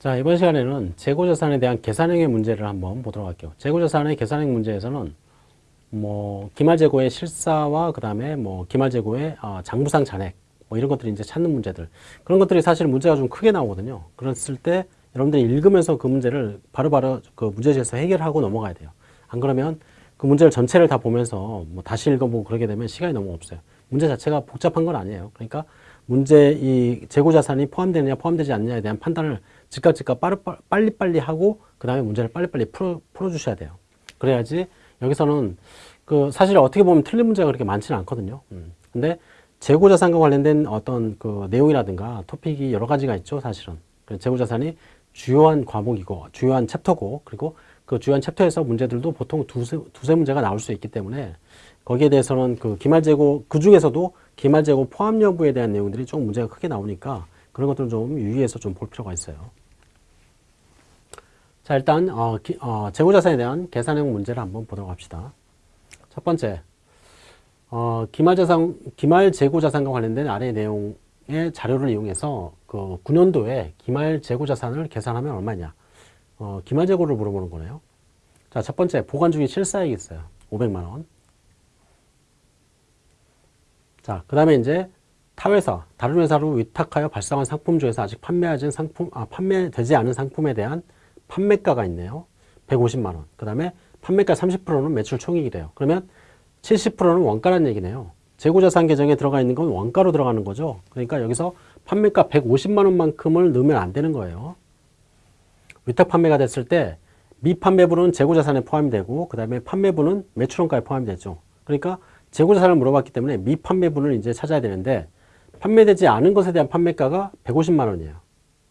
자, 이번 시간에는 재고자산에 대한 계산형의 문제를 한번 보도록 할게요. 재고자산의 계산형 문제에서는 뭐 기말재고의 실사와 그 다음에 뭐 기말재고의 어, 장부상 잔액 뭐 이런 것들이 이제 찾는 문제들 그런 것들이 사실 문제가 좀 크게 나오거든요. 그랬을 때 여러분들이 읽으면서 그 문제를 바로바로 그 문제지에서 해결하고 넘어가야 돼요. 안 그러면 그 문제를 전체를 다 보면서 뭐 다시 읽어보고 그러게 되면 시간이 너무 없어요. 문제 자체가 복잡한 건 아니에요. 그러니까 문제 이 재고 자산이 포함되느냐 포함되지 않느냐에 대한 판단을 즉각 즉각 빨리 빨리 하고 그 다음에 문제를 빨리빨리 풀어, 풀어주셔야 돼요. 그래야지 여기서는 그 사실 어떻게 보면 틀린 문제가 그렇게 많지는 않거든요. 음. 근데 재고 자산과 관련된 어떤 그 내용이라든가 토픽이 여러 가지가 있죠, 사실은. 재고 자산이 주요한 과목이고 주요한 챕터고 그리고 그 주요한 챕터에서 문제들도 보통 두세, 두세 문제가 나올 수 있기 때문에 거기에 대해서는 그 기말재고 그 중에서도 기말재고 포함 여부에 대한 내용들이 좀 문제가 크게 나오니까 그런 것들은 좀 유의해서 좀 볼 필요가 있어요. 자 일단 어, 기, 어, 재고자산에 대한 계산형 문제를 한번 보도록 합시다. 첫 번째 어, 기말자산 기말재고자산과 관련된 아래 내용의 자료를 이용해서 그 9년도에 기말재고자산을 계산하면 얼마냐 어, 기말재고를 물어보는 거네요. 자, 첫 번째 보관 중에 실사액이 있어요. 500만 원. 자, 그 다음에 이제 타회사, 다른 회사로 위탁하여 발생한 상품 중에서 아직 판매하지 상품, 아, 판매되지 않은 상품에 대한 판매가가 있네요. 150만 원. 그 다음에 판매가 30%는 매출 총액이래요. 그러면 70%는 원가란 얘기네요. 재고자산 계정에 들어가 있는 건 원가로 들어가는 거죠. 그러니까 여기서 판매가 150만 원만큼을 넣으면 안 되는 거예요. 위탁 판매가 됐을 때 미판매분은 재고자산에 포함이 되고 그 다음에 판매분은 매출원가에 포함이 되죠. 그러니까 재고자산을 물어봤기 때문에 미판매분을 이제 찾아야 되는데 판매되지 않은 것에 대한 판매가가 150만 원이에요.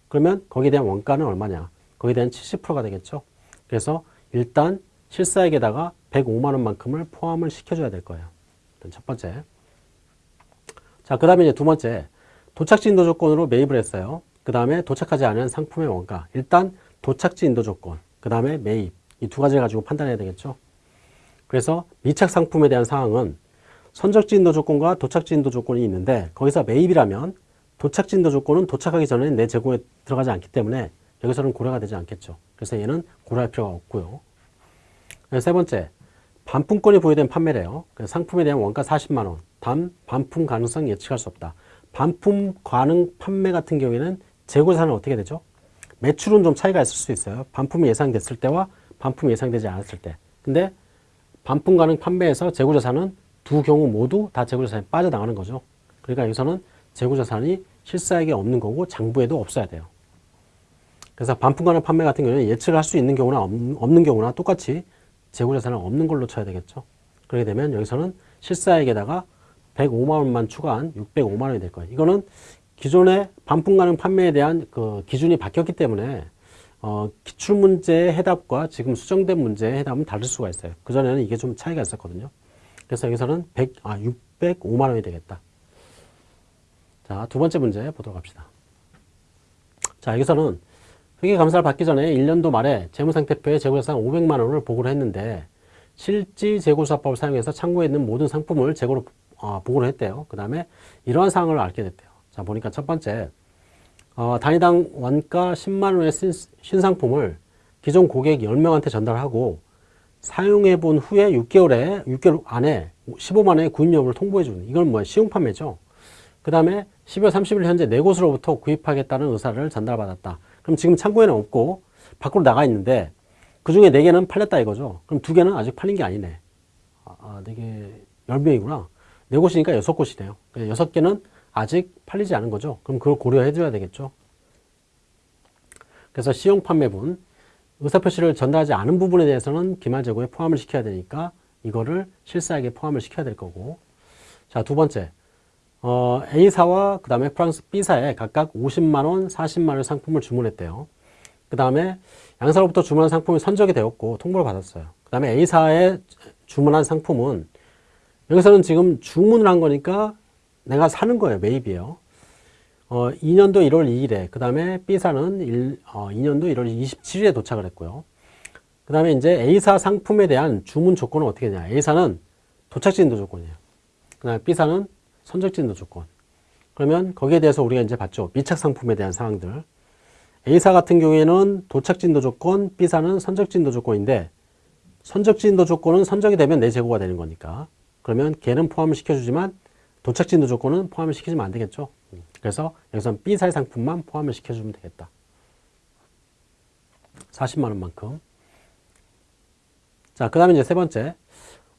그러면 거기에 대한 원가는 얼마냐? 거기에 대한 70%가 되겠죠. 그래서 일단 실사액에다가 105만 원만큼을 포함을 시켜줘야 될 거예요. 일단 첫 번째. 자, 그 다음에 이제 두 번째. 도착지 인도 조건으로 매입을 했어요. 그 다음에 도착하지 않은 상품의 원가. 일단 도착지 인도 조건, 그 다음에 매입. 이 두 가지를 가지고 판단해야 되겠죠. 그래서 미착 상품에 대한 사항은 선적지 인도 조건과 도착지 인도 조건이 있는데 거기서 매입이라면 도착지 인도 조건은 도착하기 전에 내 재고에 들어가지 않기 때문에 여기서는 고려가 되지 않겠죠. 그래서 얘는 고려할 필요가 없고요. 세 번째, 반품권이 보유된 판매래요. 상품에 대한 원가 40만 원, 단 반품 가능성 예측할 수 없다. 반품 가능 판매 같은 경우에는 재고자산은 어떻게 되죠? 매출은 좀 차이가 있을 수 있어요. 반품이 예상됐을 때와 반품이 예상되지 않았을 때. 근데 반품 가능 판매에서 재고자산은 두 경우 모두 다 재고자산이 빠져나가는 거죠. 그러니까 여기서는 재고자산이 실사액에 없는 거고 장부에도 없어야 돼요. 그래서 반품 가능 판매 같은 경우는 예측을 할 수 있는 경우나 없는 경우나 똑같이 재고자산은 없는 걸로 쳐야 되겠죠. 그렇게 되면 여기서는 실사액에다가 105만 원만 추가한 605만 원이 될 거예요. 이거는 기존의 반품 가능 판매에 대한 그 기준이 바뀌었기 때문에 어, 기출 문제의 해답과 지금 수정된 문제의 해답은 다를 수가 있어요. 그전에는 이게 좀 차이가 있었거든요. 그래서 여기서는 100, 아, 605만 원이 되겠다. 자, 두 번째 문제 보도록 합시다. 자, 여기서는 회계감사를 받기 전에 1년도 말에 재무상태표에 재고자산 500만 원을 보고를 했는데 실지 재고수사법을 사용해서 창고에 있는 모든 상품을 재고로 어, 보고를 했대요. 그 다음에 이러한 사항을 알게 됐대요. 자, 보니까 첫 번째, 어, 단위당 원가 10만 원의 신, 신상품을 기존 고객 10명한테 전달하고 사용해 본 후에 6개월에, 6개월 안에 15만 원의 구입 여부를 통보해 주는, 이건 뭐야? 시용 판매죠. 그 다음에 12월 30일 현재 네 곳으로부터 구입하겠다는 의사를 전달받았다. 그럼 지금 창고에는 없고 밖으로 나가 있는데 그 중에 네 개는 팔렸다 이거죠. 그럼 두 개는 아직 팔린 게 아니네. 아, 아네 개, 열 명이구나. 네 곳이니까 여섯 곳이네요. 여섯 개는 아직 팔리지 않은 거죠. 그럼 그걸 고려해 줘야 되겠죠. 그래서 시용 판매분, 의사표시를 전달하지 않은 부분에 대해서는 기말 재고에 포함을 시켜야 되니까 이거를 실사액에 포함을 시켜야 될 거고 자, 두 번째 어, A사와 그 다음에 프랑스 B사에 각각 50만원, 40만원 상품을 주문했대요. 그 다음에 양사로부터 주문한 상품이 선적이 되었고 통보를 받았어요. 그 다음에 A사에 주문한 상품은 여기서는 지금 주문을 한 거니까 내가 사는 거예요. 매입이에요. 어, 2년도 1월 2일에 그 다음에 B사는 1, 어, 2년도 1월 27일에 도착을 했고요. 그 다음에 이제 A사 상품에 대한 주문 조건은 어떻게 되냐. A사는 도착지 인도 조건이에요. 그 다음에 B사는 선적지 인도 조건. 그러면 거기에 대해서 우리가 이제 봤죠. 미착 상품에 대한 사항들. A사 같은 경우에는 도착진도 조건, B사는 선적진도 조건인데 선적진도 조건은 선적이 되면 내 재고가 되는 거니까 그러면 걔는 포함을 시켜주지만 도착진도 조건은 포함을 시키지면 안 되겠죠. 그래서 여기선 B사의 상품만 포함을 시켜주면 되겠다. 40만 원만큼. 자, 그 다음에 이제 세 번째.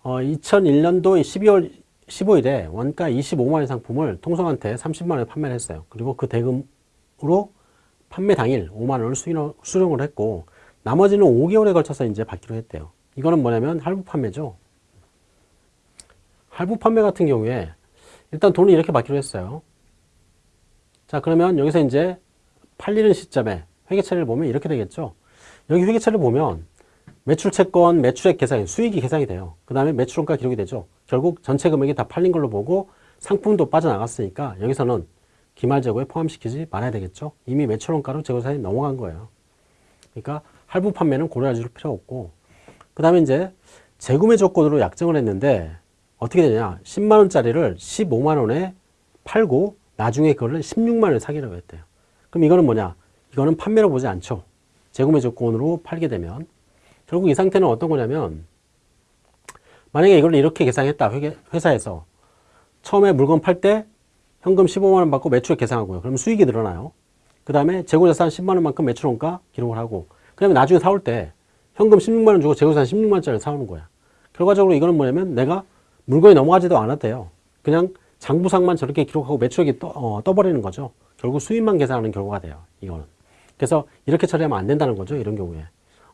어, 2001년도 12월 15일에 원가 25만 원 상품을 통성한테 30만 원에 판매를 했어요. 그리고 그 대금으로 판매 당일 5만 원을 수령을 했고 나머지는 5개월에 걸쳐서 이제 받기로 했대요. 이거는 뭐냐면 할부 판매죠. 할부 판매 같은 경우에 일단 돈을 이렇게 받기로 했어요. 자 그러면 여기서 이제 팔리는 시점에 회계처리를 보면 이렇게 되겠죠. 여기 회계처리를 보면 매출 채권, 매출액 계산이 수익이 계산이 돼요. 그 다음에 매출원가 기록이 되죠. 결국 전체 금액이 다 팔린 걸로 보고 상품도 빠져나갔으니까 여기서는 기말 재고에 포함시키지 말아야 되겠죠. 이미 매출원가로 재고자산이 넘어간 거예요. 그러니까 할부 판매는 고려할 필요 없고 그 다음에 이제 재구매 조건으로 약정을 했는데 어떻게 되냐 10만원짜리를 15만원에 팔고 나중에 그거를 16만원에 사기로 했대요. 그럼 이거는 뭐냐? 이거는 판매로 보지 않죠. 재구매 조건으로 팔게 되면. 결국 이 상태는 어떤 거냐면 만약에 이걸 이렇게 계산했다 회사에서 처음에 물건 팔 때 현금 15만원 받고 매출액 계산하고요. 그럼 수익이 늘어나요. 그 다음에 재고자산 10만원만큼 매출원가 기록을 하고 그 다음에 나중에 사올 때 현금 16만원 주고 재고자산 16만원짜리 사오는 거야. 결과적으로 이거는 뭐냐면 내가 물건이 넘어가지도 않았대요. 그냥 장부상만 저렇게 기록하고 매출액이 떠, 어, 떠버리는 거죠 결국 수익만 계산하는 결과가 돼요 이거는 그래서 이렇게 처리하면 안 된다는 거죠 이런 경우에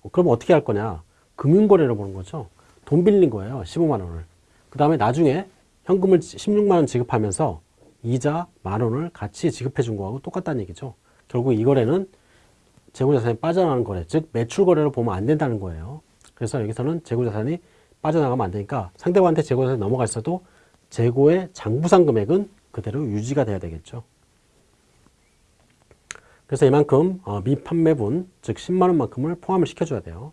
어, 그럼 어떻게 할 거냐? 금융거래를 보는 거죠. 돈 빌린 거예요. 15만 원을. 그 다음에 나중에 현금을 16만 원 지급하면서 이자 만 원을 같이 지급해 준 거하고 똑같다는 얘기죠. 결국 이 거래는 재고자산이 빠져나가는 거래, 즉 매출 거래를 보면 안 된다는 거예요. 그래서 여기서는 재고자산이 빠져나가면 안 되니까 상대방한테 재고자산이 넘어가 있어도 재고의 장부상 금액은 그대로 유지가 돼야 되겠죠. 그래서 이만큼 어, 미판매분 즉 10만원만큼을 포함을 시켜줘야 돼요.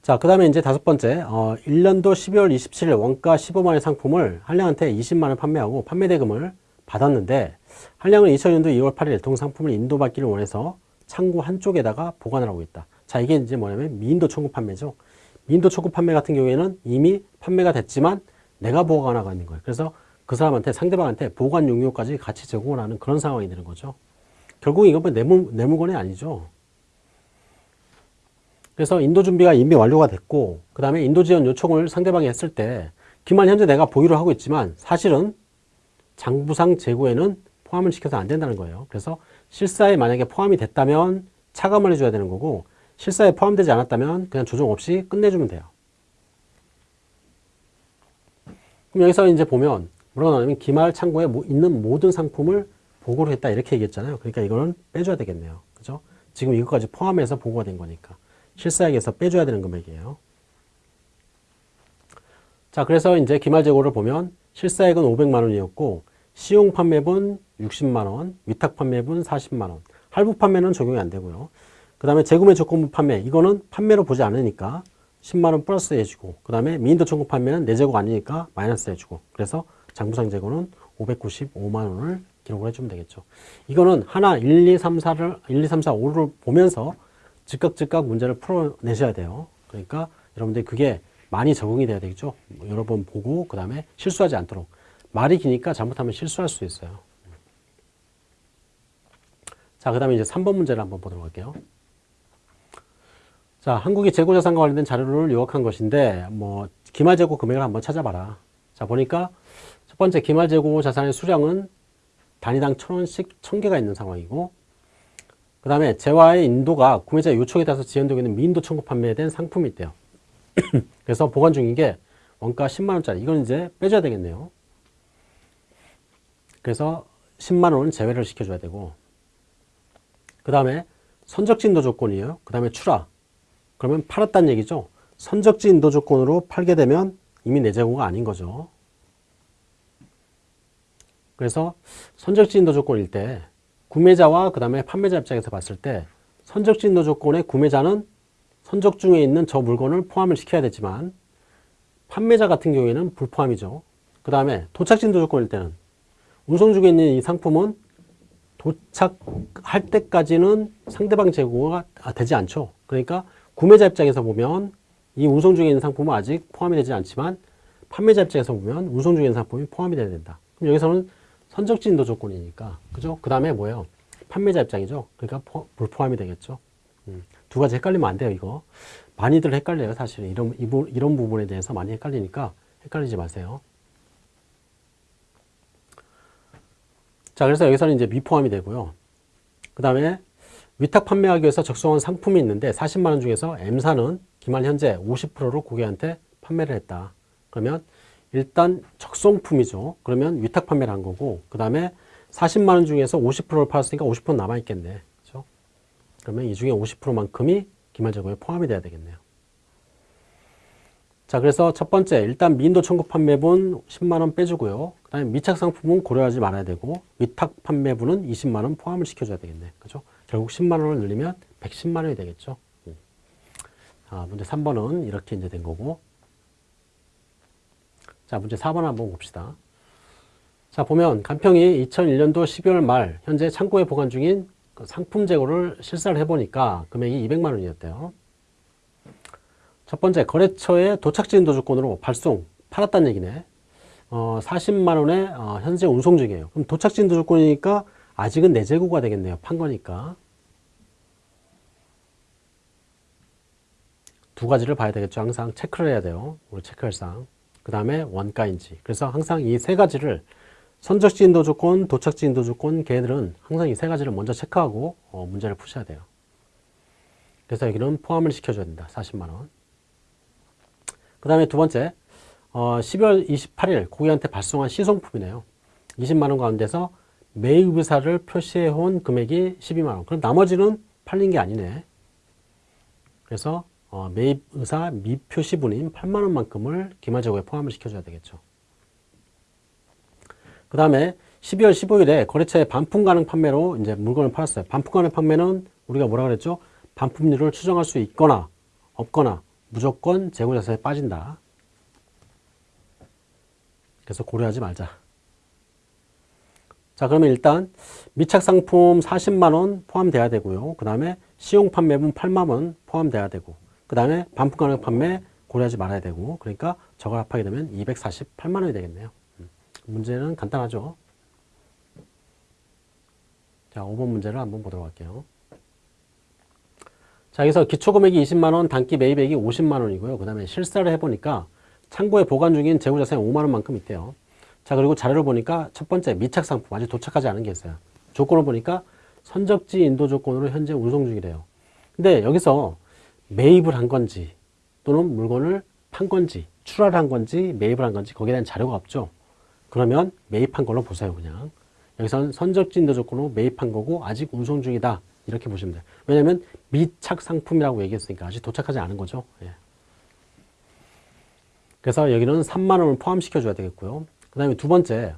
자, 그 다음에 이제 다섯 번째, 어, 1년도 12월 27일 원가 15만원 상품을 한량한테 20만원 판매하고 판매대금을 받았는데 한량은 2000년도 2월 8일 동상품을 인도받기를 원해서 창고 한쪽에다가 보관을 하고 있다. 자, 이게 이제 뭐냐면 미인도 청구 판매죠. 미인도 청구 판매 같은 경우에는 이미 판매가 됐지만 내가 보관하고 있는 거예요. 그래서 그 사람한테 상대방한테 보관 용료까지 같이 제공을 하는 그런 상황이 되는 거죠. 결국 이건 뭐 내물, 내 물건이 아니죠. 그래서 인도 준비가 이미 완료가 됐고 그 다음에 인도 지원 요청을 상대방이 했을 때 기만 현재 내가 보유를 하고 있지만 사실은 장부상 재고에는 포함을 시켜서 안 된다는 거예요. 그래서 실사에 만약에 포함이 됐다면 차감을 해줘야 되는 거고 실사에 포함되지 않았다면 그냥 조정 없이 끝내주면 돼요. 그럼 여기서 이제 보면 뭐라고 나오냐면 기말 창고에 있는 모든 상품을 보고를 했다 이렇게 얘기했잖아요. 그러니까 이거는 빼줘야 되겠네요. 그죠? 지금 이것까지 포함해서 보고가 된 거니까. 실사액에서 빼줘야 되는 금액이에요. 자, 그래서 이제 기말 재고를 보면 실사액은 500만 원이었고 시용 판매분 60만 원, 위탁 판매분 40만 원, 할부 판매는 적용이 안 되고요. 그 다음에 재구매 조건부 판매, 이거는 판매로 보지 않으니까 10만 원 플러스 해주고 그 다음에 미인도 청구 판매는 내 재고가 아니니까 마이너스 해주고 그래서 장부상 재고는 595만 원을 기록을 해주면 되겠죠. 이거는 하나 1, 2, 3, 4를 1, 2, 3, 4, 5를 보면서 즉각 즉각 문제를 풀어내셔야 돼요. 그러니까 여러분들 그게 많이 적응이 돼야 되겠죠. 여러 번 보고 그 다음에 실수하지 않도록 말이 기니까 잘못하면 실수할 수 있어요. 자, 그 다음에 이제 3번 문제를 한번 보도록 할게요. 자, 한국이 재고 자산과 관련된 자료를 요약한 것인데, 뭐, 기말 재고 금액을 한번 찾아봐라. 자, 보니까 첫 번째 기말 재고 자산의 수량은 단위당 천 원씩 천 개가 있는 상황이고 그 다음에 재화의 인도가 구매자 요청에 따라서 지연되고 있는 미인도 청구 판매된 상품이 있대요. 그래서 보관 중인 게 원가 10만원짜리 이건 이제 빼줘야 되겠네요. 그래서 10만원은 제외를 시켜줘야 되고 그 다음에 선적지 인도 조건이에요. 그 다음에 출하 그러면 팔았다는 얘기죠. 선적지 인도 조건으로 팔게 되면 이미 내 재고가 아닌 거죠. 그래서 선적지 인도 조건일 때 구매자와 그 다음에 판매자 입장에서 봤을 때 선적지 인도 조건의 구매자는 선적 중에 있는 저 물건을 포함을 시켜야 되지만 판매자 같은 경우에는 불포함이죠. 그 다음에 도착지 인도 조건일 때는 운송 중에 있는 이 상품은 도착할 때까지는 상대방 재고가 아, 되지 않죠. 그러니까 구매자 입장에서 보면 이 운송 중에 있는 상품은 아직 포함이 되지 않지만 판매자 입장에서 보면 운송 중에 있는 상품이 포함이 돼야 된다. 그럼 여기서는 선적지 인도 조건이니까 그죠? 그 다음에 뭐예요? 판매자 입장이죠. 그러니까 포, 불포함이 되겠죠. 음, 두 가지 헷갈리면 안 돼요. 이거 많이들 헷갈려요. 사실은 이런 이런 부분에 대해서 많이 헷갈리니까 헷갈리지 마세요. 자, 그래서 여기서는 이제 미포함이 되고요. 그 다음에 위탁 판매하기 위해서 적성한 상품이 있는데 40만 원 중에서 M사는 기말 현재 50%를 고객한테 판매를 했다. 그러면 일단 적성품이죠. 그러면 위탁 판매를 한 거고 그 다음에 40만 원 중에서 50%를 팔았으니까 50% 남아있겠네. 그죠? 그러면 이 중에 50%만큼이 기말 재고에 포함이 돼야 되겠네요. 자, 그래서 첫 번째, 일단 미인도 청구 판매분 10만원 빼주고요. 그 다음에 미착 상품은 고려하지 말아야 되고, 위탁 판매분은 20만원 포함을 시켜줘야 되겠네. 그죠? 결국 10만 원을 늘리면 110만 원이 되겠죠. 음. 아, 문제 3번은 이렇게 이제 된 거고. 자, 문제 4번 한번 봅시다. 자, 보면 간평이 2001년도 12월 말 현재 창고에 보관 중인 그 상품 재고를 실사를 해보니까 금액이 200만 원이었대요. 첫 번째 거래처에 도착지 인도 조건으로 발송 팔았다는 얘기네. 어, 40만 원에 어, 현재 운송 중이에요. 그럼 도착지 인도 조건이니까 아직은 내 재고가 되겠네요. 판 거니까. 두 가지를 봐야 되겠죠. 항상 체크를 해야 돼요. 우리 체크할 사항. 그 다음에 원가인지. 그래서 항상 이 세 가지를 선적지 인도 조건, 도착지 인도 조건, 걔들은 항상 이 세 가지를 먼저 체크하고 어, 문제를 푸셔야 돼요. 그래서 여기는 포함을 시켜줘야 된다. 40만 원. 그 다음에 두 번째, 어, 12월 28일 고객한테 발송한 시송품이네요. 20만 원 가운데서 매입 의사를 표시해 온 금액이 12만 원. 그럼 나머지는 팔린 게 아니네. 그래서 어, 매입 의사 미표시분인 8만 원만큼을 기말재고에 포함을 시켜줘야 되겠죠. 그 다음에 12월 15일에 거래처에 반품 가능 판매로 이제 물건을 팔았어요. 반품 가능 판매는 우리가 뭐라 그랬죠? 반품률을 추정할 수 있거나 없거나 무조건 재고자산에 빠진다. 그래서 고려하지 말자. 자, 그러면 일단 미착 상품 40만 원 포함돼야 되고요. 그 다음에 시용 판매분 8만 원 포함돼야 되고, 그 다음에 반품 가능 판매 고려하지 말아야 되고, 그러니까 저걸 합하게 되면 248만 원이 되겠네요. 음, 문제는 간단하죠. 자, 5번 문제를 한번 보도록 할게요. 자, 여기서 기초금액이 20만원, 단기 매입액이 50만원이고요. 그 다음에 실사를 해보니까 창고에 보관 중인 재고자산이 5만원만큼 있대요. 자, 그리고 자료를 보니까 첫 번째 미착 상품, 아직 도착하지 않은 게 있어요. 조건을 보니까 선적지 인도 조건으로 현재 운송 중이래요. 근데 여기서 매입을 한 건지 또는 물건을 판 건지 출하를 한 건지 매입을 한 건지 거기에 대한 자료가 없죠. 그러면 매입한 걸로 보세요, 그냥. 여기서는 선적지 인도 조건으로 매입한 거고 아직 운송 중이다. 이렇게 보시면 돼요. 왜냐하면 미착 상품이라고 얘기했으니까 아직 도착하지 않은 거죠. 예. 그래서 여기는 3만 원을 포함시켜 줘야 되겠고요. 그 다음에 두 번째,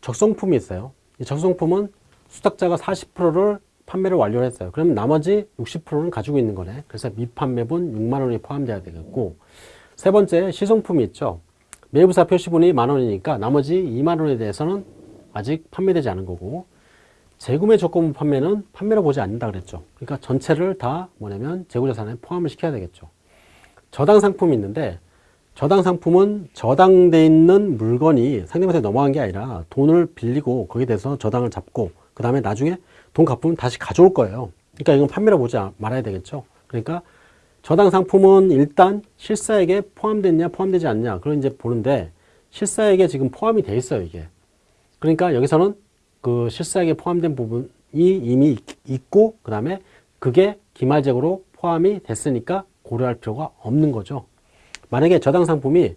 적성품이 있어요. 이 적성품은 수탁자가 40%를 판매를 완료했어요. 그러면 나머지 60%는 가지고 있는 거네. 그래서 미판매분 6만 원이 포함돼야 되겠고 세 번째, 시성품이 있죠. 매부사 표시분이 만 원이니까 나머지 2만 원에 대해서는 아직 판매되지 않은 거고 재구매 조건 판매는 판매로 보지 않는다 그랬죠. 그러니까 전체를 다 뭐냐면 재고자산에 포함을 시켜야 되겠죠. 저당 상품이 있는데 저당 상품은 저당돼 있는 물건이 상대방한테 넘어간 게 아니라 돈을 빌리고 거기에 대해서 저당을 잡고 그 다음에 나중에 돈 갚으면 다시 가져올 거예요. 그러니까 이건 판매로 보지 말아야 되겠죠. 그러니까 저당 상품은 일단 실사액에 포함됐냐 포함되지 않냐 그걸 이제 보는데 실사액에 지금 포함이 돼 있어요 이게. 그러니까 여기서는 그 실사액에 포함된 부분이 이미 있고 그 다음에 그게 기말재고로 포함이 됐으니까 고려할 필요가 없는 거죠. 만약에 저당 상품이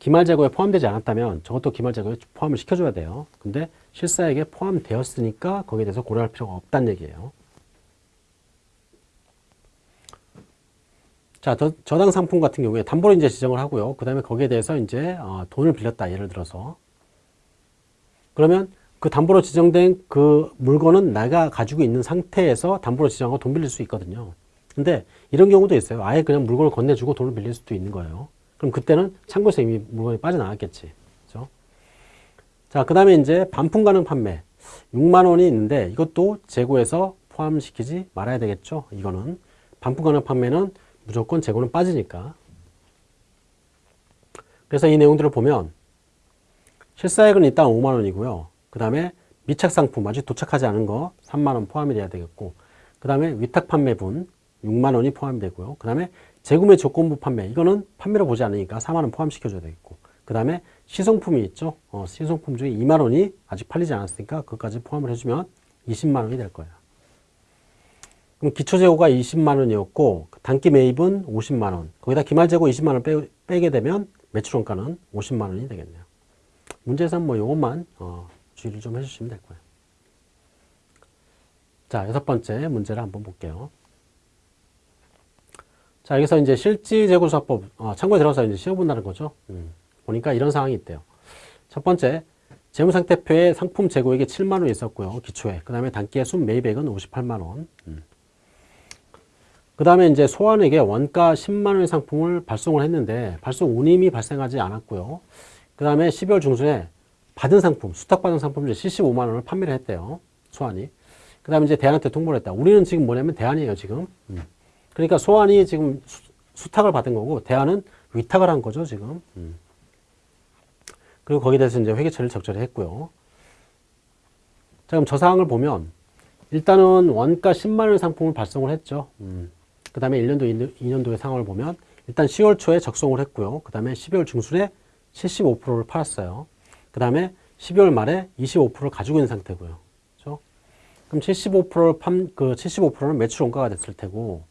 기말재고에 포함되지 않았다면 저것도 기말재고에 포함을 시켜줘야 돼요. 근데 실사액에 포함되었으니까 거기에 대해서 고려할 필요가 없다는 얘기예요. 자, 저, 저당 상품 같은 경우에 담보로 이제 지정을 하고요. 그 다음에 거기에 대해서 이제 어, 돈을 빌렸다. 예를 들어서. 그러면 그 담보로 지정된 그 물건은 내가 가지고 있는 상태에서 담보로 지정하고 돈 빌릴 수 있거든요. 근데 이런 경우도 있어요. 아예 그냥 물건을 건네주고 돈을 빌릴 수도 있는 거예요. 그럼 그때는 창고에서 이미 물건이 빠져나왔겠지. 자, 그 다음에 이제 반품 가능 판매. 6만 원이 있는데 이것도 재고에서 포함시키지 말아야 되겠죠. 이거는 반품 가능 판매는 무조건 재고는 빠지니까. 그래서 이 내용들을 보면 실사액은 일단 5만 원이고요. 그 다음에 미착 상품 아직 도착하지 않은 거 3만 원 포함이 돼야 되겠고 그 다음에 위탁 판매분 6만 원이 포함이 되고요. 그 다음에 재구매 조건부 판매 이거는 판매로 보지 않으니까 4만 원 포함시켜줘야 되겠고 그 다음에 시송품이 있죠. 어, 시송품 중에 2만 원이 아직 팔리지 않았으니까 그것까지 포함을 해주면 20만 원이 될 거예요. 그럼 기초재고가 20만 원이었고 단기 매입은 50만 원 거기다 기말재고 20만 원 빼, 빼게 되면 매출원가는 50만 원이 되겠네요. 문제에서는 뭐 요것만 어, 주의를 좀 해주시면 될 거예요. 자, 여섯 번째 문제를 한번 볼게요. 자, 여기서 이제 실지재고수사법 어, 참고에 들어가서 이제 시험본다는 거죠. 음, 보니까 이런 상황이 있대요. 첫 번째, 재무상태표에 상품 재고액이 7만 원 있었고요. 기초에. 그 다음에 단기의 순 매입액은 58만 원. 음. 그 다음에 이제 소환에게 원가 10만 원의 상품을 발송을 했는데 발송 운임이 발생하지 않았고요. 그 다음에 12월 중순에 받은 상품, 수탁받은 상품 중 75만 원을 판매를 했대요. 소환이. 그 다음에 이제 대안한테 통보를 했다. 우리는 지금 뭐냐면 대안이에요, 지금. 음. 그러니까 소환이 지금 수, 탁을 받은 거고 대안은 위탁을 한 거죠, 지금. 음. 그리고 거기에 대해서 이제 회계처리를 적절히 했고요. 자, 그럼 저 사항을 보면 일단은 원가 10만 원의 상품을 발송을 했죠. 음. 그 다음에 1년도, 2년도의 상황을 보면 일단 10월 초에 적송을 했고요. 그 다음에 12월 중순에 75%를 팔았어요. 그 다음에 12월 말에 25%를 가지고 있는 상태고요. 그렇죠? 그럼 75%를 판, 그 75%는 매출 원가가 됐을 테고,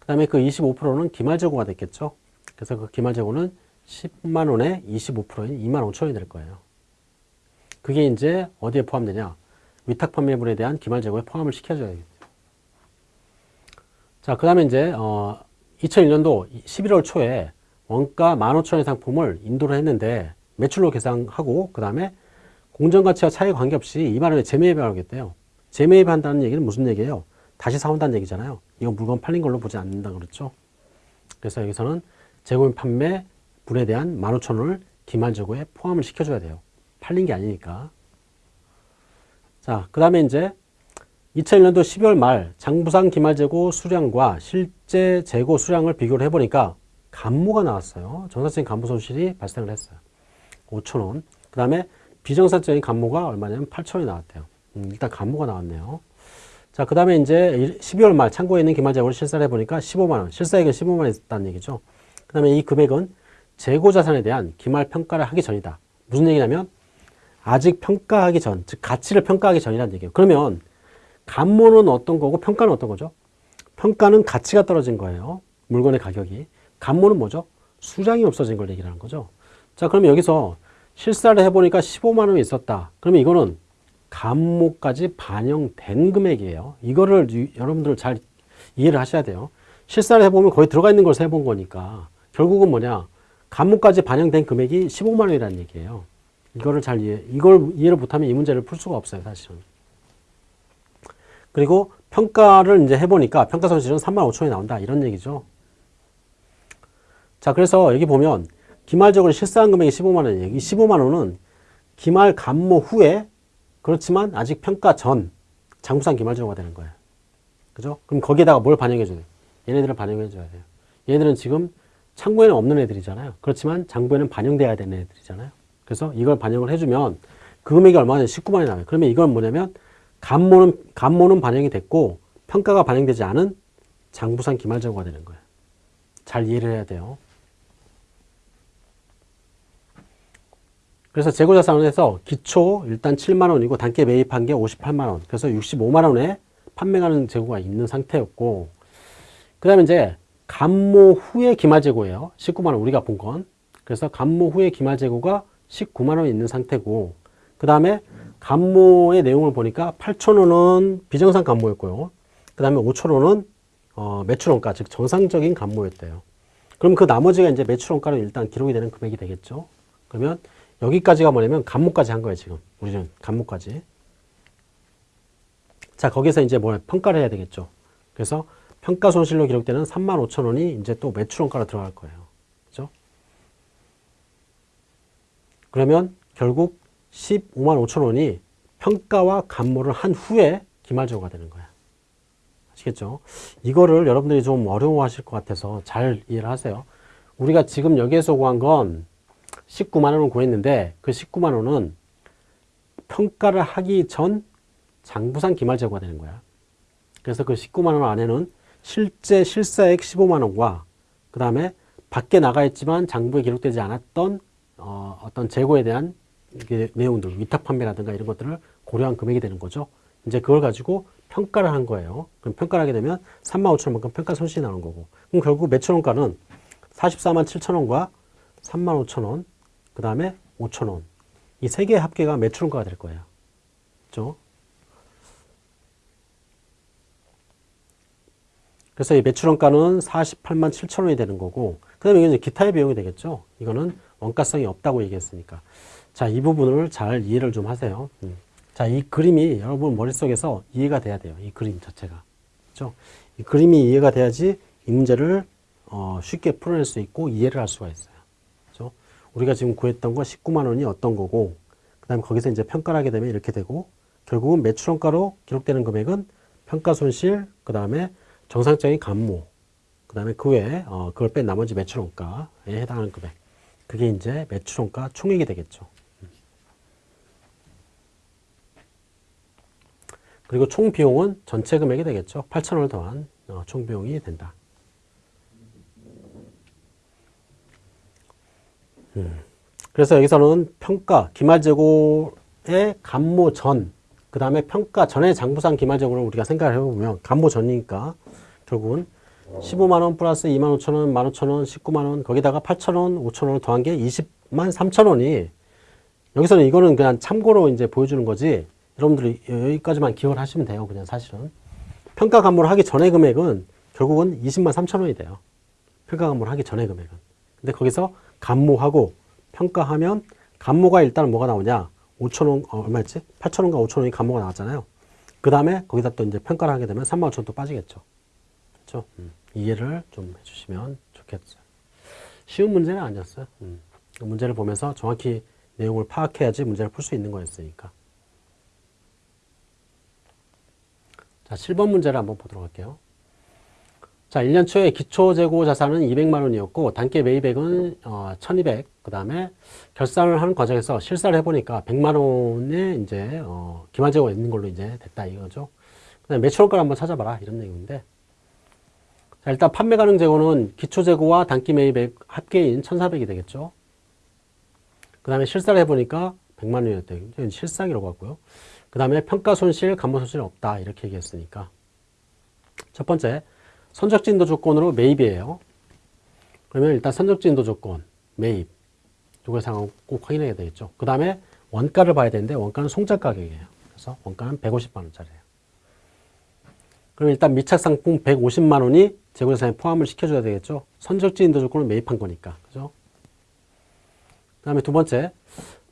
그 다음에 그 25%는 기말 재고가 됐겠죠. 그래서 그 기말 재고는 10만 원에 25%인 2만 5천 원이 될 거예요. 그게 이제 어디에 포함되냐? 위탁 판매분에 대한 기말 재고에 포함을 시켜줘야겠죠. 자, 그 다음에 이제, 어, 2001년도 11월 초에 원가 15,000원의 상품을 인도를 했는데 매출로 계산하고 그 다음에 공정가치와 차이 관계없이 2만 원에 재매입을 하겠대요. 재매입한다는 얘기는 무슨 얘기예요? 다시 사온다는 얘기잖아요. 이건 물건 팔린 걸로 보지 않는다 그랬죠. 그래서 여기서는 재고인 판매 분에 대한 15,000원을 기말재고에 포함을 시켜줘야 돼요. 팔린 게 아니니까. 자, 그 다음에 이제 2001년도 12월 말 장부상 기말재고 수량과 실제 재고 수량을 비교를 해보니까 감모가 나왔어요. 정상적인 감모 손실이 발생을 했어요. 5천원. 그 다음에 비정상적인 감모가 얼마냐면 8천원이 나왔대요. 음, 일단 감모가 나왔네요. 자, 그 다음에 이제 12월 말 창고에 있는 기말재고를 실사를 해보니까 15만원. 실사액은 15만원 있다는 얘기죠. 그 다음에 이 금액은 재고자산에 대한 기말 평가를 하기 전이다. 무슨 얘기냐면 아직 평가하기 전, 즉 가치를 평가하기 전이라는 얘기예요. 그러면 감모는 어떤 거고 평가는 어떤 거죠? 평가는 가치가 떨어진 거예요. 물건의 가격이. 감모는 뭐죠? 수량이 없어진 걸 얘기하는 거죠. 자, 그러면 여기서 실사를 해보니까 15만 원이 있었다. 그러면 이거는 감모까지 반영된 금액이에요. 이거를 유, 여러분들 잘 이해를 하셔야 돼요. 실사를 해보면 거의 들어가 있는 걸 세본 거니까 결국은 뭐냐 감모까지 반영된 금액이 15만 원이라는 얘기예요. 이거를 잘 이해, 이걸 이해를 못하면 이 문제를 풀 수가 없어요, 사실은. 그리고 평가를 이제 해보니까 평가 손실은 3만 5천 원이 나온다. 이런 얘기죠. 자, 그래서 여기 보면 기말적으로 실사한 금액이 15만 원이에요. 이 15만 원은 기말 감모 후에 그렇지만 아직 평가 전 장부상 기말적으가 되는 거예요. 그죠? 그럼 거기에다가 뭘 반영해줘야 돼요? 얘네들을 반영해줘야 돼요. 얘네들은 지금 창고에는 없는 애들이잖아요. 그렇지만 장부에는 반영돼야 되는 애들이잖아요. 그래서 이걸 반영을 해주면 그 금액이 얼마냐? 19만이 나와요. 그러면 이건 뭐냐면 감모는, 감모는 반영이 됐고 평가가 반영되지 않은 장부상 기말재고가 되는 거예요. 잘 이해를 해야 돼요. 그래서 재고자산에서 기초 일단 7만 원이고 단기 매입한 게 58만 원. 그래서 65만 원에 판매가는 재고가 있는 상태였고 그 다음에 이제 감모 후에 기말재고예요. 19만 원 우리가 본 건. 그래서 감모 후에 기말재고가 19만 원 있는 상태고 그 다음에 감모의 내용을 보니까 8천 원은 비정상 감모였고요. 그 다음에 5천 원은 어, 매출원가 즉 정상적인 감모였대요. 그럼 그 나머지가 이제 매출원가로 일단 기록이 되는 금액이 되겠죠. 그러면 여기까지가 뭐냐면 감모까지 한 거예요, 지금. 우리는 감모까지. 자, 거기서 이제 뭐 평가를 해야 되겠죠. 그래서 평가 손실로 기록되는 3만 5천 원이 이제 또 매출원가로 들어갈 거예요. 그죠? 그러면 결국 15만 5천 원이 평가와 감모를 한 후에 기말재고가 되는 거야. 아시겠죠? 이거를 여러분들이 좀 어려워하실 것 같아서 잘 이해를 하세요. 우리가 지금 여기에서 구한 건 19만 원을 구했는데 그 19만 원은 평가를 하기 전 장부상 기말재고가 되는 거야. 그래서 그 19만 원 안에는 실제 실사액 15만 원과 그 다음에 밖에 나가 있지만 장부에 기록되지 않았던 어, 어떤 재고에 대한 내용들, 위탁 판매라든가 이런 것들을 고려한 금액이 되는 거죠. 이제 그걸 가지고 평가를 한 거예요. 그럼 평가를 하게 되면 3만 5천 원만큼 평가 손실이 나오는 거고. 그럼 결국 매출 원가는 44만 7천 원과 3만 5천 원, 그 다음에 5천 원. 이 세 개의 합계가 매출 원가가 될 거예요. 그죠? 그래서 이 매출원가는 48만 7천 원이 되는 거고, 그 다음에 이제 기타의 비용이 되겠죠. 이거는 원가성이 없다고 얘기했으니까. 자, 이 부분을 잘 이해를 좀 하세요. 음. 자, 이 그림이 여러분 머릿속에서 이해가 돼야 돼요. 이 그림 자체가. 그죠? 이 그림이 이해가 돼야지 이 문제를 어, 쉽게 풀어낼 수 있고 이해를 할 수가 있어요. 그죠? 우리가 지금 구했던 거 19만 원이 어떤 거고, 그 다음에 거기서 이제 평가를 하게 되면 이렇게 되고, 결국은 매출원가로 기록되는 금액은 평가 손실, 그 다음에 정상적인 감모, 그 다음에 그 외에 어, 그걸 뺀 나머지 매출원가에 해당하는 금액. 그게 이제 매출원가 총액이 되겠죠. 그리고 총 비용은 전체 금액이 되겠죠. 8천원을 더한 어, 총 비용이 된다. 음. 그래서 여기서는 평가, 기말재고의 감모 전, 그 다음에 평가 전의 장부상 기말재고를 우리가 생각을 해보면 감모 전이니까 결국은 15만원 플러스 2만 5천원, 1만 5천원, 19만원, 거기다가 8천원, 5천원을 더한 게 20만 3천원이 여기서는 이거는 그냥 참고로 이제 보여주는 거지 여러분들이 여기까지만 기억을 하시면 돼요. 그냥 사실은. 평가 감모를 하기 전의 금액은 결국은 20만 3천 원이 돼요. 평가 감모를 하기 전의 금액은. 근데 거기서 감모하고 평가하면 감모가 일단 뭐가 나오냐? 5천 원, 어, 얼마였지? 8천 원과 5천 원이 감모가 나왔잖아요. 그 다음에 거기다 또 이제 평가를 하게 되면 3만 5천 원 또 빠지겠죠. 그렇죠? 음. 이해를 좀 해주시면 좋겠어요. 쉬운 문제는 아니었어요. 음. 문제를 보면서 정확히 내용을 파악해야지 문제를 풀 수 있는 거였으니까. 자, 7번 문제를 한번 보도록 할게요. 자, 1년 초에 기초 재고 자산은 200만 원이었고 단기 매입액은 어, 1200. 그다음에 결산을 하는 과정에서 실사를 해 보니까 100만 원에 이제 어, 기말 재고가 있는 걸로 이제 됐다 이거죠. 그다음에 매출원가를 한번 찾아봐라 이런 내용인데. 자, 일단 판매 가능 재고는 기초 재고와 단기 매입액 합계인 1,400이 되겠죠. 그 다음에 실사를 해 보니까 100만 원이었대요. 실상이라고 하고요. 그 다음에 평가 손실, 감모 손실 없다. 이렇게 얘기했으니까. 첫 번째, 선적지 인도 조건으로 매입이에요. 그러면 일단 선적지 인도 조건, 매입. 이걸 상황 꼭 확인해야 되겠죠. 그 다음에 원가를 봐야 되는데 원가는 송작 가격이에요. 그래서 원가는 150만 원짜리예요. 그럼 일단 미착 상품 150만 원이 재고자산에 포함을 시켜줘야 되겠죠. 선적지 인도 조건을 매입한 거니까. 그죠? 그 다음에 두 번째,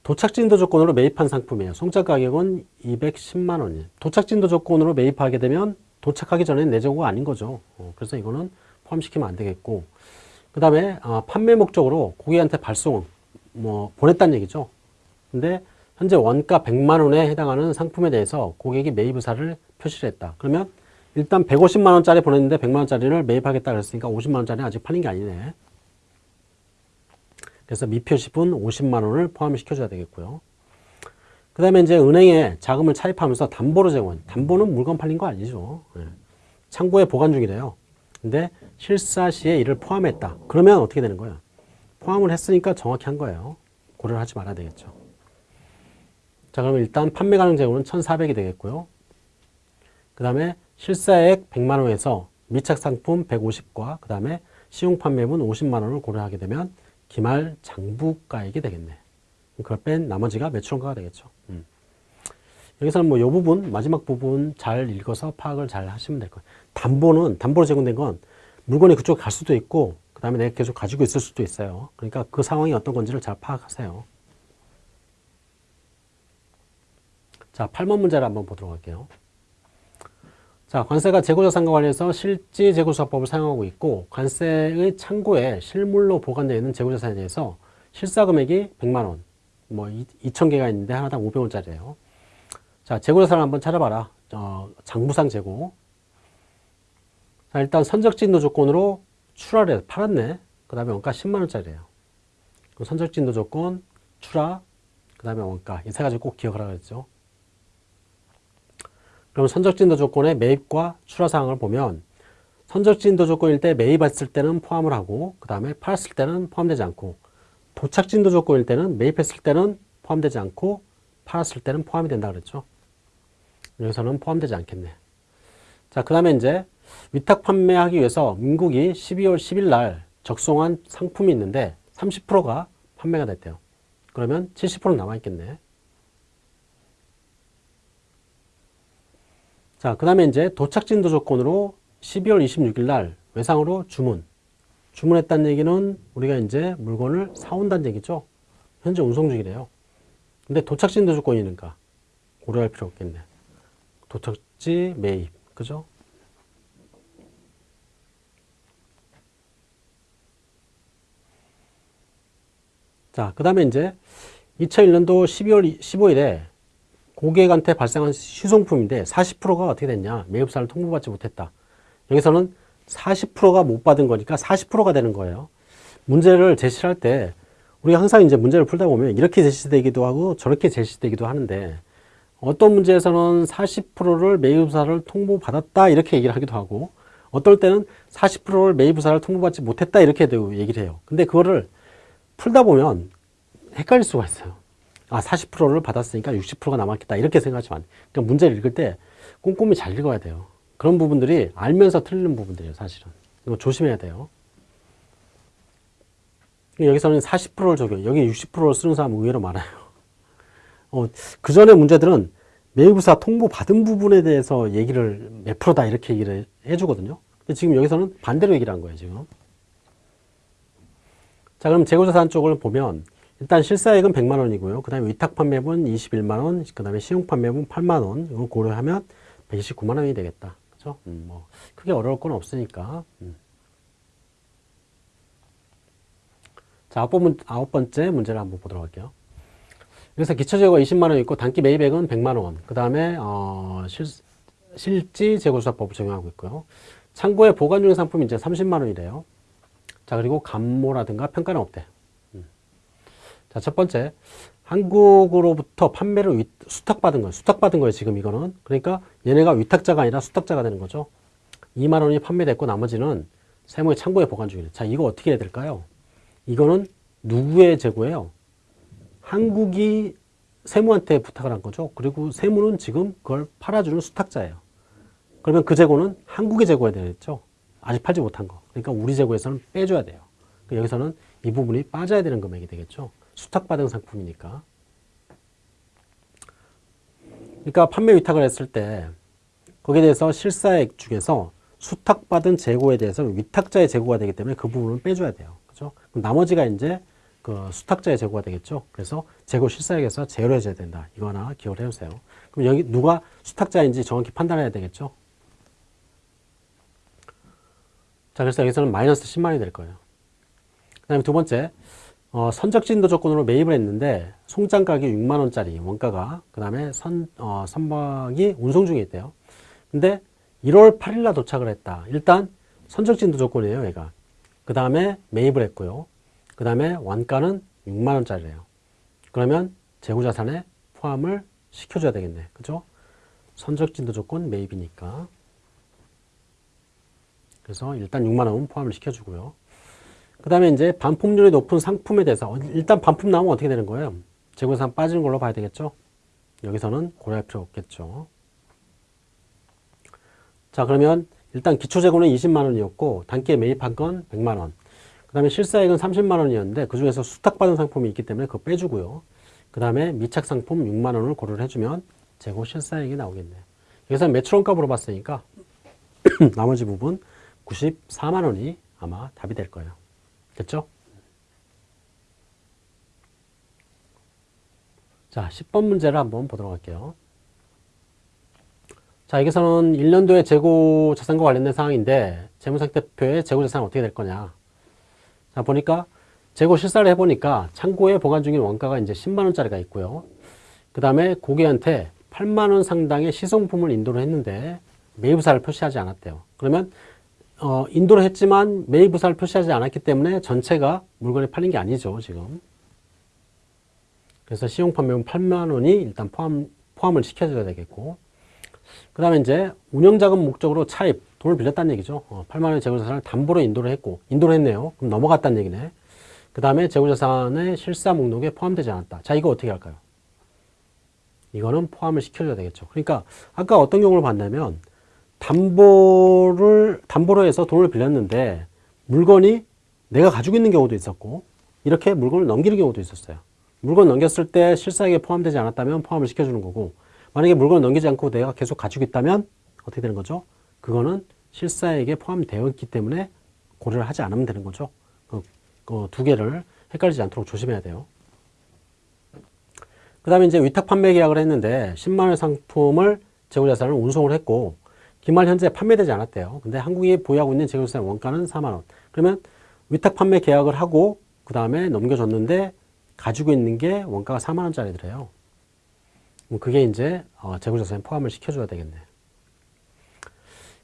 도착진도 조건으로 매입한 상품이에요. 송작 가격은 210만 원이에요. 도착진도 조건으로 매입하게 되면 도착하기 전에 내재고가 아닌 거죠. 어, 그래서 이거는 포함시키면 안 되겠고 그 다음에 어, 판매 목적으로 고객한테 발송 뭐 보냈다는 얘기죠. 근데 현재 원가 100만 원에 해당하는 상품에 대해서 고객이 매입 의사를 표시를 했다. 그러면 일단 150만 원짜리 보냈는데 100만 원짜리를 매입하겠다 그랬으니까 50만 원짜리 아직 팔린 게 아니네. 그래서 미표시분 50만 원을 포함시켜줘야 되겠고요. 그 다음에 이제 은행에 자금을 차입하면서 담보로 제공. 담보는 물건 팔린 거 아니죠. 네. 창고에 보관 중이래요. 근데 실사 시에 이를 포함했다. 그러면 어떻게 되는 거예요? 포함을 했으니까 정확히 한 거예요. 고려를 하지 말아야 되겠죠. 자, 그러면 일단 판매 가능 재고는 1,400이 되겠고요. 그 다음에 실사액 100만 원에서 미착 상품 150과 그 다음에 시용 판매분 50만 원을 고려하게 되면 기말 장부가액이 되겠네. 그걸 뺀 나머지가 매출원가가 되겠죠. 음. 여기서는 뭐 이 부분, 마지막 부분 잘 읽어서 파악을 잘 하시면 될 거예요. 담보는, 담보로 제공된 건 물건이 그쪽 갈 수도 있고, 그 다음에 내가 계속 가지고 있을 수도 있어요. 그러니까 그 상황이 어떤 건지를 잘 파악하세요. 자, 8번 문제를 한번 보도록 할게요. 자, 관세가 재고자산과 관련해서 실지 재고조사법을 사용하고 있고 관세의 창고에 실물로 보관되어 있는 재고자산에 대해서 실사금액이 100만 원, 뭐 2천 개가 있는데 하나당 500원짜리예요. 자, 자, 재고자산을 한번 찾아봐라. 어, 장부상 재고. 자, 일단 선적진도 조건으로 출하를 팔았네. 그 다음에 원가 10만원짜리래요. 선적진도 조건, 출하, 그 다음에 원가. 이 세 가지 꼭 기억하라 그랬죠. 그럼 선적진도 조건의 매입과 출하 사항을 보면 선적진도 조건일 때 매입했을 때는 포함을 하고 그 다음에 팔았을 때는 포함되지 않고 도착진도 조건일 때는 매입했을 때는 포함되지 않고 팔았을 때는 포함이 된다 그랬죠. 여기서는 포함되지 않겠네. 자, 그 다음에 이제 위탁 판매하기 위해서 민국이 12월 10일 날 적송한 상품이 있는데 30%가 판매가 됐대요. 그러면 70% 남아있겠네. 자, 그 다음에 이제 도착진도 조건으로 12월 26일 날 외상으로 주문. 주문했다는 얘기는 우리가 이제 물건을 사온다는 얘기죠. 현재 운송 중이래요. 근데 도착진도 조건이니까 고려할 필요 없겠네. 도착지 매입. 그죠? 자, 그 다음에 이제 2001년도 12월 15일에 고객한테 발생한 시송품인데 40%가 어떻게 됐냐? 매입사를 통보받지 못했다. 여기서는 40%가 못 받은 거니까 40%가 되는 거예요. 문제를 제시할 때 우리가 항상 이제 문제를 풀다 보면 이렇게 제시되기도 하고 저렇게 제시되기도 하는데 어떤 문제에서는 40%를 매입사를 통보받았다 이렇게 얘기를 하기도 하고 어떨 때는 40%를 매입사를 통보받지 못했다 이렇게 얘기를 해요. 근데 그거를 풀다 보면 헷갈릴 수가 있어요. 아, 40%를 받았으니까 60%가 남았겠다. 이렇게 생각하지만. 그러니까 문제를 읽을 때 꼼꼼히 잘 읽어야 돼요. 그런 부분들이 알면서 틀리는 부분들이에요, 사실은. 이거 조심해야 돼요. 여기서는 40%를 적용, 여기 60%를 쓰는 사람 의외로 많아요. 어, 그 전에 문제들은 매입사 통보 받은 부분에 대해서 얘기를 몇 프로다 이렇게 얘기를 해주거든요. 근데 지금 여기서는 반대로 얘기를 한 거예요, 지금. 자, 그럼 재고자산 쪽을 보면 일단 실사액은 100만 원이고요. 그 다음에 위탁 판매분 21만 원, 그 다음에 시용 판매분 8만 원, 이거 고려하면 129만 원이 되겠다. 그죠? 음, 뭐, 크게 어려울 건 없으니까. 음. 자, 아홉, 번째 문제를 한번 보도록 할게요. 여기서 기초재고가 20만 원 있고 단기 매입액은 100만 원. 그 다음에 어, 실, 실지 재고수사법을 적용하고 있고요. 창고에 보관 중인 상품이 이제 30만 원이래요. 자, 그리고 감모라든가 평가는 없대. 음. 자, 첫 번째. 한국으로부터 판매를 위, 수탁받은 거예요. 수탁받은 거예요, 지금 이거는. 그러니까 얘네가 위탁자가 아니라 수탁자가 되는 거죠. 2만 원이 판매됐고 나머지는 세무의 창고에 보관 중이래. 자, 이거 어떻게 해야 될까요? 이거는 누구의 재고예요? 한국이 세무한테 부탁을 한 거죠. 그리고 세무는 지금 그걸 팔아주는 수탁자예요. 그러면 그 재고는 한국의 재고야 되겠죠. 아직 팔지 못한 거. 그러니까 우리 재고에서는 빼줘야 돼요. 그러니까 여기서는 이 부분이 빠져야 되는 금액이 되겠죠. 수탁받은 상품이니까. 그러니까 판매 위탁을 했을 때 거기에 대해서 실사액 중에서 수탁받은 재고에 대해서 위탁자의 재고가 되기 때문에 그 부분을 빼줘야 돼요. 그죠? 그럼 나머지가 이제 그 수탁자의 재고가 되겠죠. 그래서 재고 실사액에서 제로해줘야 된다. 이거 하나 기억을 해주세요. 그럼 여기 누가 수탁자인지 정확히 판단해야 되겠죠. 자, 그래서 여기서는 마이너스 10만이 될 거예요. 그 다음에 두 번째, 어, 선적진도 조건으로 매입을 했는데 송장 가격이 6만원짜리 원가가 그 다음에 선, 어, 선박이 운송 중에 있대요. 근데 1월 8일날 도착을 했다. 일단 선적진도 조건이에요, 얘가. 그 다음에 매입을 했고요. 그 다음에 원가는 6만원짜리래요. 그러면 재고자산에 포함을 시켜줘야 되겠네. 그죠? 선적진도 조건 매입이니까. 그래서 일단 6만 원 포함을 시켜주고요. 그 다음에 이제 반품률이 높은 상품에 대해서 일단 반품 나오면 어떻게 되는 거예요? 재고산 빠지는 걸로 봐야 되겠죠? 여기서는 고려할 필요 없겠죠. 자 그러면 일단 기초재고는 20만 원이었고 단기에 매입한 건 100만 원. 그 다음에 실사액은 30만 원이었는데 그 중에서 수탁받은 상품이 있기 때문에 그거 빼주고요. 그 다음에 미착 상품 6만 원을 고려를 해주면 재고 실사액이 나오겠네요. 여기서 매출원가 물어봤으니까 나머지 부분 94만 원이 아마 답이 될 거예요. 됐죠? 자, 10번 문제를 한번 보도록 할게요. 자, 여기서는 1년도의 재고 자산과 관련된 사항인데 재무상태표의 재고 자산은 어떻게 될 거냐. 자, 보니까 재고 실사를 해보니까 창고에 보관 중인 원가가 이제 10만 원짜리가 있고요. 그 다음에 고객한테 8만 원 상당의 시성품을 인도를 했는데 매입사를 표시하지 않았대요. 그러면 어, 인도를 했지만 매입사를 표시하지 않았기 때문에 전체가 물건이 팔린 게 아니죠, 지금. 그래서 시용 판매금 8만 원이 일단 포함, 포함을 시켜줘야 되겠고. 그 다음에 이제 운영자금 목적으로 차입, 돈을 빌렸다는 얘기죠. 어, 8만 원의 재고자산을 담보로 인도를 했고, 인도를 했네요. 그럼 넘어갔다는 얘기네. 그 다음에 재고자산의 실사 목록에 포함되지 않았다. 자, 이거 어떻게 할까요? 이거는 포함을 시켜줘야 되겠죠. 그러니까 아까 어떤 경우를 봤냐면 담보를 담보로 해서 돈을 빌렸는데 물건이 내가 가지고 있는 경우도 있었고 이렇게 물건을 넘기는 경우도 있었어요. 물건 넘겼을 때 실사액에 포함되지 않았다면 포함을 시켜주는 거고 만약에 물건을 넘기지 않고 내가 계속 가지고 있다면 어떻게 되는 거죠? 그거는 실사액에 포함되어 있기 때문에 고려를 하지 않으면 되는 거죠. 그, 그 두 개를 헷갈리지 않도록 조심해야 돼요. 그 다음에 이제 위탁 판매 계약을 했는데 10만원 상품을 재고자산을 운송을 했고 기말 현재 판매되지 않았대요. 근데 한국이 보유하고 있는 재고자산 원가는 4만원. 그러면 위탁 판매 계약을 하고 그 다음에 넘겨줬는데 가지고 있는 게 원가가 4만원짜리더래요. 그게 이제 어, 재고자산에 포함을 시켜줘야 되겠네.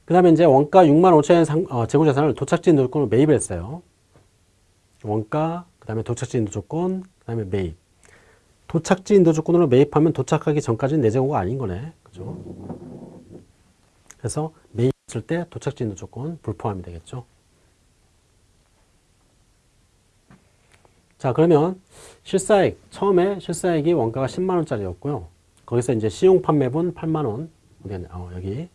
그 다음에 이제 원가 6만 5천엔 상, 어, 재고자산을 도착지 인도조건으로 매입을 했어요. 원가, 그 다음에 도착지 인도조건, 그 다음에 매입. 도착지 인도 조건으로 매입하면 도착하기 전까지는 내 재고가 아닌 거네. 그죠? 그래서 매입했을 때 도착지 인도 조건 불포함이 되겠죠. 자, 그러면 실사액, 처음에 실사액이 원가가 10만원짜리였고요. 거기서 이제 시용 판매분 8만원, 어디 어, 여기.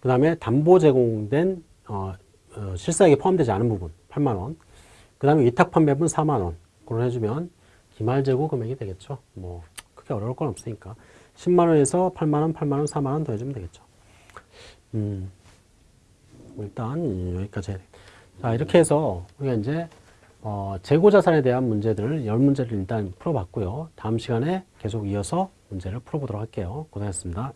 그 다음에 담보 제공된, 어, 어, 실사액이 포함되지 않은 부분 8만원. 그 다음에 위탁 판매분 4만원. 그걸 해주면 기말 재고 금액이 되겠죠. 뭐 크게 어려울 건 없으니까 10만 원에서 8만 원, 8만 원, 4만 원 더해주면 되겠죠. 음, 일단 여기까지. 자 이렇게 해서 우리가 이제 어, 재고 자산에 대한 문제들을 열 문제를 일단 풀어봤고요. 다음 시간에 계속 이어서 문제를 풀어보도록 할게요. 고생했습니다.